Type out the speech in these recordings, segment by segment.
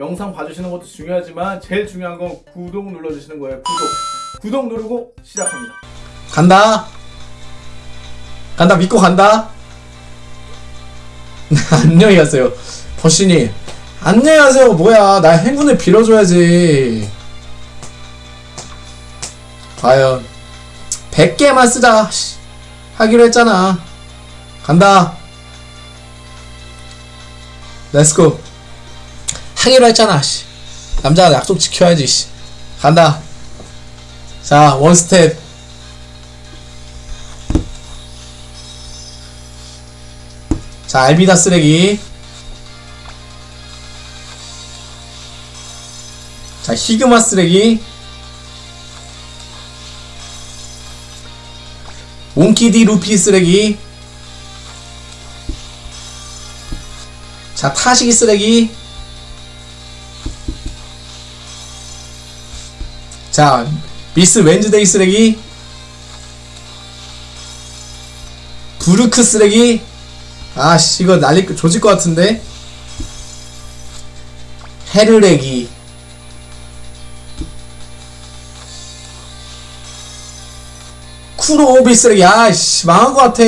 영상 봐주시는 것도 중요하지만 제일 중요한 건 구독 눌러주시는 거예요. 구독. 구독 누르고 시작합니다. 간다. 간다 믿고 간다. 안녕히 가세요. 버시님. 안녕히 가세요. 뭐야. 나 행운을 빌어줘야지. 과연 100개만 쓰자. 씨. 하기로 했잖아. 간다. Let's go. 하기로 했잖아. 씨. 남자가 약속 지켜야지. 씨. 간다. 자, one step. 자, 알비다 쓰레기. 자, 히그마 쓰레기. 몽키디 루피 쓰레기. 자, 타시기 쓰레기. 자, 미스 웬즈데이 쓰레기. 부르크 쓰레기. 아씨 이거 거 조질 것 같은데. 헤르레기. 쿠로오비 쓰레기. 아씨 망한 것 같아.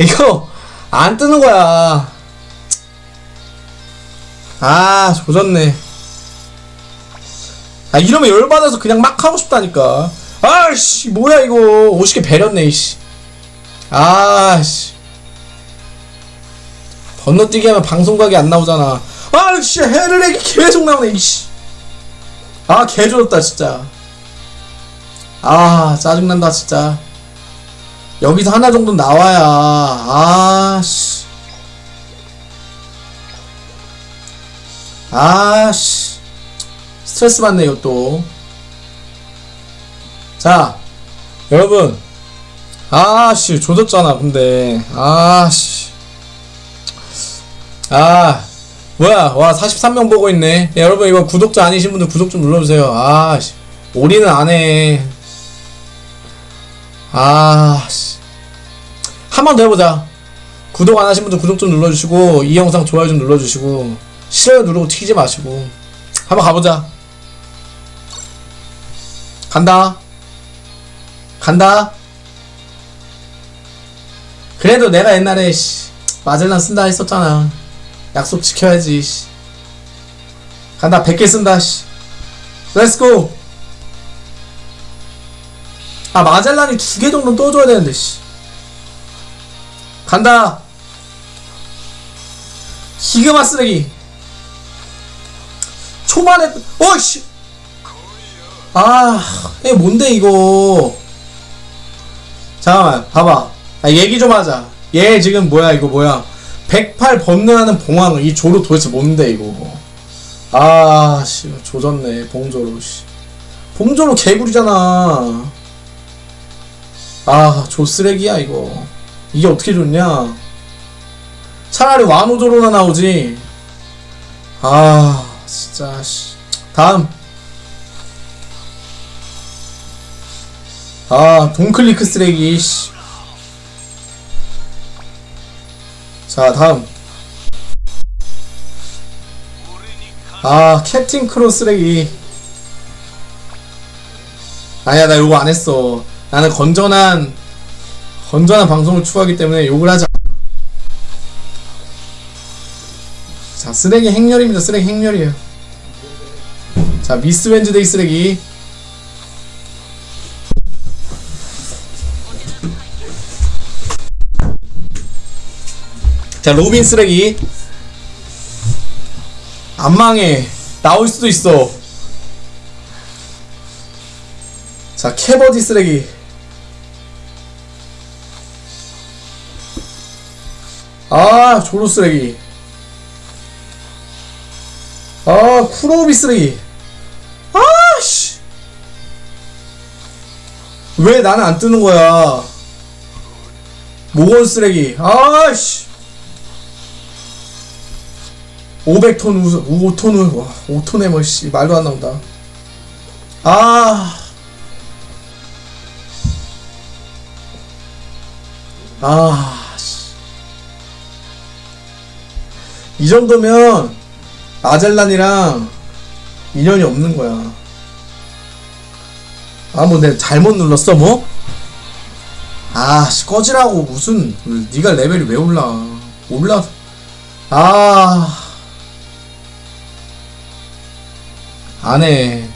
이거 안 뜨는 거야. 아 조졌네 아 이러면 열받아서 그냥 막 하고 싶다니까 아씨 뭐야 이거 50개 배렸네 이씨 아씨 건너뛰기 하면 방송각이 안 나오잖아. 아, 씨, 헤르렉이 계속 나오네, 이씨. 아, 개조졌다, 진짜. 아, 짜증난다, 진짜. 여기서 하나 정도 나와야, 아, 씨. 아, 씨. 스트레스 받네, 이것도. 자, 여러분. 아, 씨, 조졌잖아, 근데. 아, 씨. 아 뭐야 와 43명 보고 있네 야, 여러분 이거 구독자 아니신 분들 구독 좀 눌러주세요 아씨 올인은 안해 아씨 한 번 더 해보자 구독 안 하신 분들 구독 좀 눌러주시고 이 영상 좋아요 좀 눌러주시고 싫어요 누르고 튀지 마시고 한번 가보자 간다. 간다. 그래도 내가 옛날에 씨 마젤란 쓴다 했었잖아. 약속 지켜야지 씨. 간다. 100개 쓴다 씨. Let's go 아 마젤란이 두 개 정도 떠줘야 되는데 씨. 간다. 히그마 쓰레기. 초반에 어이씨 아 이게 뭔데 이거? 잠깐만 봐봐. 아, 얘기 좀 하자. 얘 지금 뭐야 이거 뭐야? 108 번뇌하는 봉황 이 조로 도대체 뭔데 이거? 아 씨 조졌네 봉조로 씨. 봉조로 개구리잖아. 아 조 쓰레기야 이거. 이게 어떻게 좋냐? 차라리 와노조로나 나오지. 아 진짜 씨. 다음 아 돈클리크 쓰레기 씨. 자 다음. 아 캡틴 크로 쓰레기. 아니야 나 요거 안했어. 나는 건전한 건전한 방송을 추구하기 때문에 욕을 하자 자 쓰레기 행렬입니다. 쓰레기 행렬이에요. 자 미스 웬즈데이 쓰레기 자 로빈 쓰레기. 안 망해 나올 수도 있어. 자 캐버디 쓰레기. 아 조로 쓰레기. 아 쿠로비 쓰레기. 아씨. 왜 나는 안 뜨는 거야? 모건 쓰레기. 아씨 500톤 우, 5톤 우, 와, 5톤에 뭐, 씨, 말도 안 나온다. 아. 아, 씨. 이 정도면, 아젤란이랑 인연이 없는 거야. 아, 뭐, 내가 잘못 눌렀어, 뭐? 아, 씨, 꺼지라고, 무슨, 네가 레벨이 왜 올라. 올라, 아. 안 해.